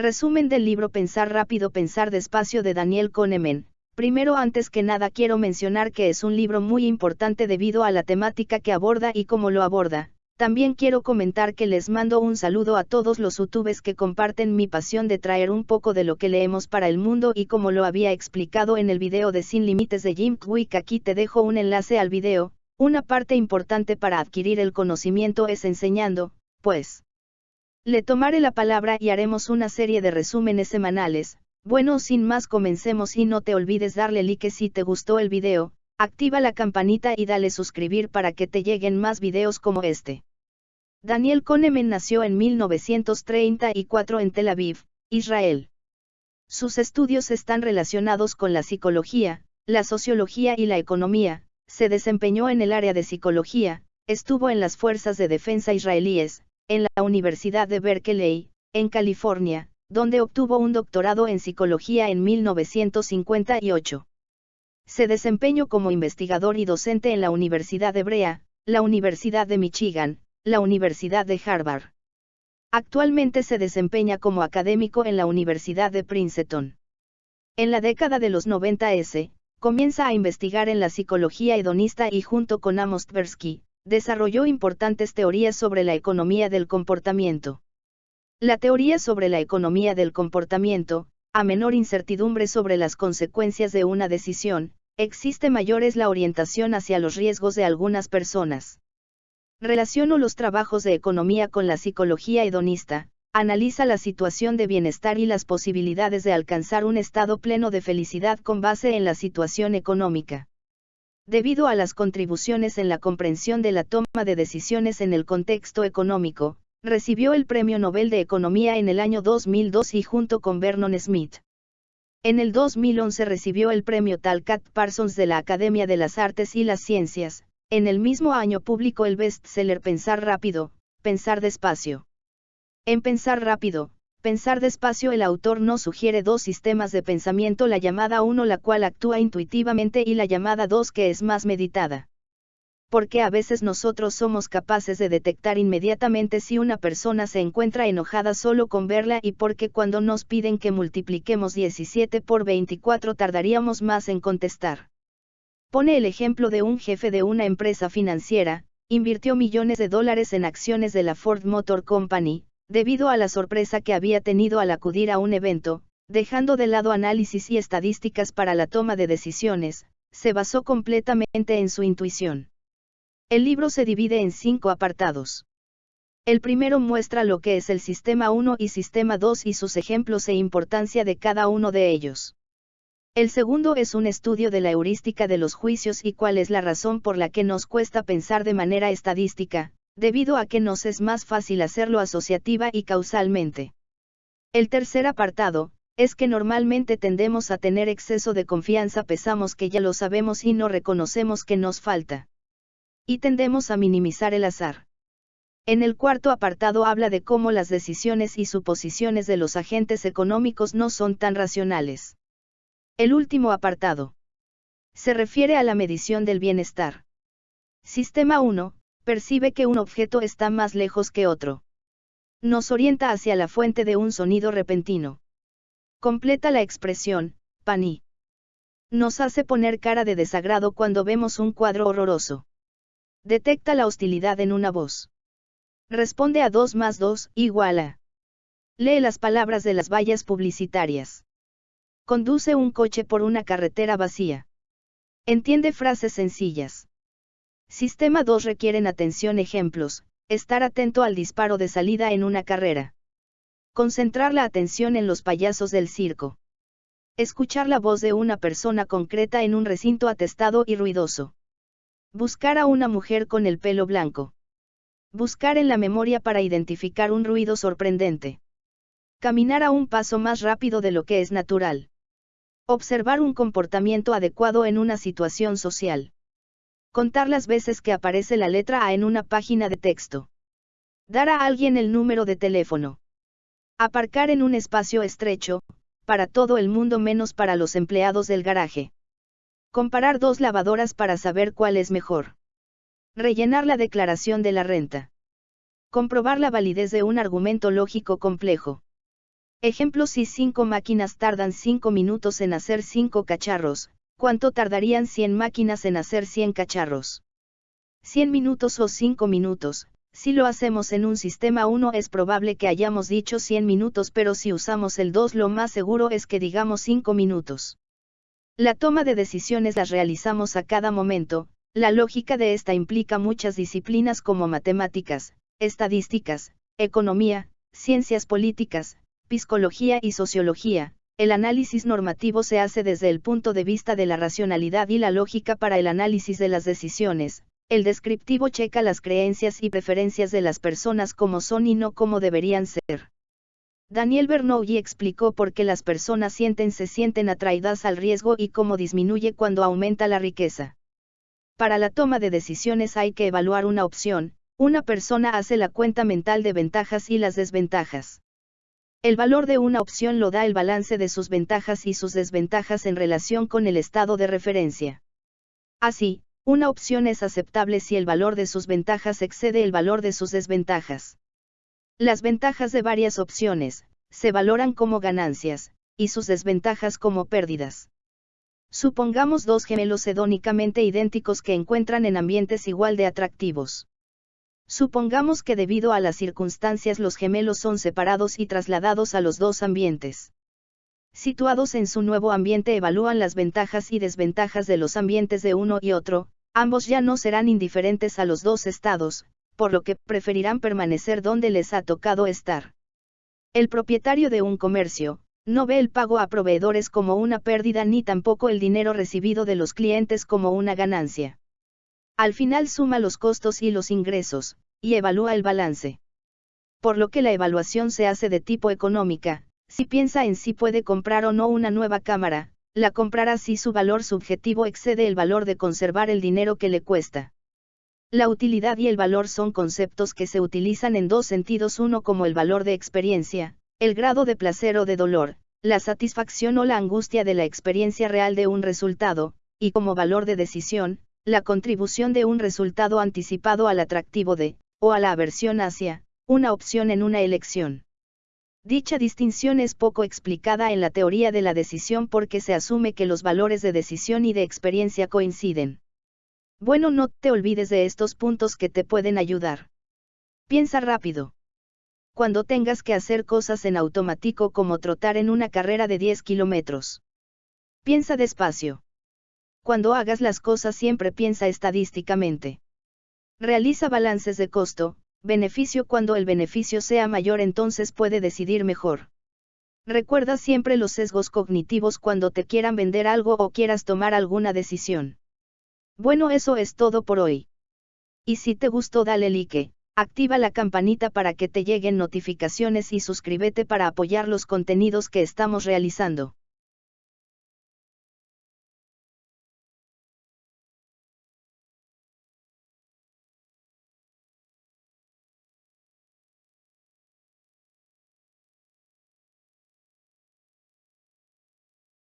Resumen del libro Pensar rápido, pensar despacio de Daniel Kahneman. Primero antes que nada quiero mencionar que es un libro muy importante debido a la temática que aborda y cómo lo aborda. También quiero comentar que les mando un saludo a todos los youtubers que comparten mi pasión de traer un poco de lo que leemos para el mundo y como lo había explicado en el video de Sin Límites de Jim Quick aquí te dejo un enlace al video, una parte importante para adquirir el conocimiento es enseñando, pues. Le tomaré la palabra y haremos una serie de resúmenes semanales, bueno sin más comencemos y no te olvides darle like si te gustó el video, activa la campanita y dale suscribir para que te lleguen más videos como este. Daniel Kahneman nació en 1934 en Tel Aviv, Israel. Sus estudios están relacionados con la psicología, la sociología y la economía, se desempeñó en el área de psicología, estuvo en las fuerzas de defensa israelíes, en la Universidad de Berkeley, en California, donde obtuvo un doctorado en psicología en 1958. Se desempeñó como investigador y docente en la Universidad Hebrea, la Universidad de Michigan, la Universidad de Harvard. Actualmente se desempeña como académico en la Universidad de Princeton. En la década de los 90 S, comienza a investigar en la psicología hedonista y junto con Amos Tversky, desarrolló importantes teorías sobre la economía del comportamiento. La teoría sobre la economía del comportamiento, a menor incertidumbre sobre las consecuencias de una decisión, existe mayor es la orientación hacia los riesgos de algunas personas. Relaciono los trabajos de economía con la psicología hedonista, analiza la situación de bienestar y las posibilidades de alcanzar un estado pleno de felicidad con base en la situación económica. Debido a las contribuciones en la comprensión de la toma de decisiones en el contexto económico, recibió el Premio Nobel de Economía en el año 2002 y junto con Vernon Smith. En el 2011 recibió el Premio Talcott Parsons de la Academia de las Artes y las Ciencias, en el mismo año publicó el bestseller Pensar rápido, Pensar despacio. En Pensar rápido, Pensar despacio el autor nos sugiere dos sistemas de pensamiento, la llamada 1 la cual actúa intuitivamente y la llamada 2 que es más meditada. Porque a veces nosotros somos capaces de detectar inmediatamente si una persona se encuentra enojada solo con verla y porque cuando nos piden que multipliquemos 17 por 24 tardaríamos más en contestar. Pone el ejemplo de un jefe de una empresa financiera, invirtió millones de dólares en acciones de la Ford Motor Company, debido a la sorpresa que había tenido al acudir a un evento, dejando de lado análisis y estadísticas para la toma de decisiones, se basó completamente en su intuición. El libro se divide en cinco apartados. El primero muestra lo que es el Sistema 1 y Sistema 2 y sus ejemplos e importancia de cada uno de ellos. El segundo es un estudio de la heurística de los juicios y cuál es la razón por la que nos cuesta pensar de manera estadística, debido a que nos es más fácil hacerlo asociativa y causalmente. El tercer apartado, es que normalmente tendemos a tener exceso de confianza, pensamos que ya lo sabemos y no reconocemos que nos falta. Y tendemos a minimizar el azar. En el cuarto apartado habla de cómo las decisiones y suposiciones de los agentes económicos no son tan racionales. El último apartado. Se refiere a la medición del bienestar. Sistema 1. Percibe que un objeto está más lejos que otro. Nos orienta hacia la fuente de un sonido repentino. Completa la expresión, paní. Nos hace poner cara de desagrado cuando vemos un cuadro horroroso. Detecta la hostilidad en una voz. Responde a 2 más 2 igual a. Lee las palabras de las vallas publicitarias. Conduce un coche por una carretera vacía. Entiende frases sencillas. Sistema 2 requieren atención ejemplos, estar atento al disparo de salida en una carrera. Concentrar la atención en los payasos del circo. Escuchar la voz de una persona concreta en un recinto atestado y ruidoso. Buscar a una mujer con el pelo blanco. Buscar en la memoria para identificar un ruido sorprendente. Caminar a un paso más rápido de lo que es natural. Observar un comportamiento adecuado en una situación social. Contar las veces que aparece la letra A en una página de texto. Dar a alguien el número de teléfono. Aparcar en un espacio estrecho, para todo el mundo menos para los empleados del garaje. Comparar dos lavadoras para saber cuál es mejor. Rellenar la declaración de la renta. Comprobar la validez de un argumento lógico complejo. Ejemplo si 5 máquinas tardan 5 minutos en hacer 5 cacharros, ¿cuánto tardarían 100 máquinas en hacer 100 cacharros? 100 minutos o 5 minutos, si lo hacemos en un sistema 1 es probable que hayamos dicho 100 minutos pero si usamos el 2 lo más seguro es que digamos 5 minutos. La toma de decisiones las realizamos a cada momento, la lógica de esta implica muchas disciplinas como matemáticas, estadísticas, economía, ciencias políticas, psicología y sociología. El análisis normativo se hace desde el punto de vista de la racionalidad y la lógica para el análisis de las decisiones, el descriptivo checa las creencias y preferencias de las personas como son y no como deberían ser. Daniel Bernoulli explicó por qué las personas sienten se sienten atraídas al riesgo y cómo disminuye cuando aumenta la riqueza. Para la toma de decisiones hay que evaluar una opción, una persona hace la cuenta mental de ventajas y las desventajas. El valor de una opción lo da el balance de sus ventajas y sus desventajas en relación con el estado de referencia. Así, una opción es aceptable si el valor de sus ventajas excede el valor de sus desventajas. Las ventajas de varias opciones, se valoran como ganancias, y sus desventajas como pérdidas. Supongamos dos gemelos hedónicamente idénticos que encuentran en ambientes igual de atractivos. Supongamos que debido a las circunstancias los gemelos son separados y trasladados a los dos ambientes. Situados en su nuevo ambiente evalúan las ventajas y desventajas de los ambientes de uno y otro, ambos ya no serán indiferentes a los dos estados, por lo que preferirán permanecer donde les ha tocado estar. El propietario de un comercio, no ve el pago a proveedores como una pérdida ni tampoco el dinero recibido de los clientes como una ganancia. Al final suma los costos y los ingresos, y evalúa el balance. Por lo que la evaluación se hace de tipo económica, si piensa en si puede comprar o no una nueva cámara, la comprará si su valor subjetivo excede el valor de conservar el dinero que le cuesta. La utilidad y el valor son conceptos que se utilizan en dos sentidos, uno como el valor de experiencia, el grado de placer o de dolor, la satisfacción o la angustia de la experiencia real de un resultado, y como valor de decisión, la contribución de un resultado anticipado al atractivo de, o a la aversión hacia, una opción en una elección. Dicha distinción es poco explicada en la teoría de la decisión porque se asume que los valores de decisión y de experiencia coinciden. Bueno, no te olvides de estos puntos que te pueden ayudar. Piensa rápido. Cuando tengas que hacer cosas en automático como trotar en una carrera de 10 kilómetros. Piensa despacio. Cuando hagas las cosas siempre piensa estadísticamente. Realiza balances de costo, beneficio cuando el beneficio sea mayor entonces puede decidir mejor. Recuerda siempre los sesgos cognitivos cuando te quieran vender algo o quieras tomar alguna decisión. Bueno, eso es todo por hoy. Y si te gustó dale like, activa la campanita para que te lleguen notificaciones y suscríbete para apoyar los contenidos que estamos realizando.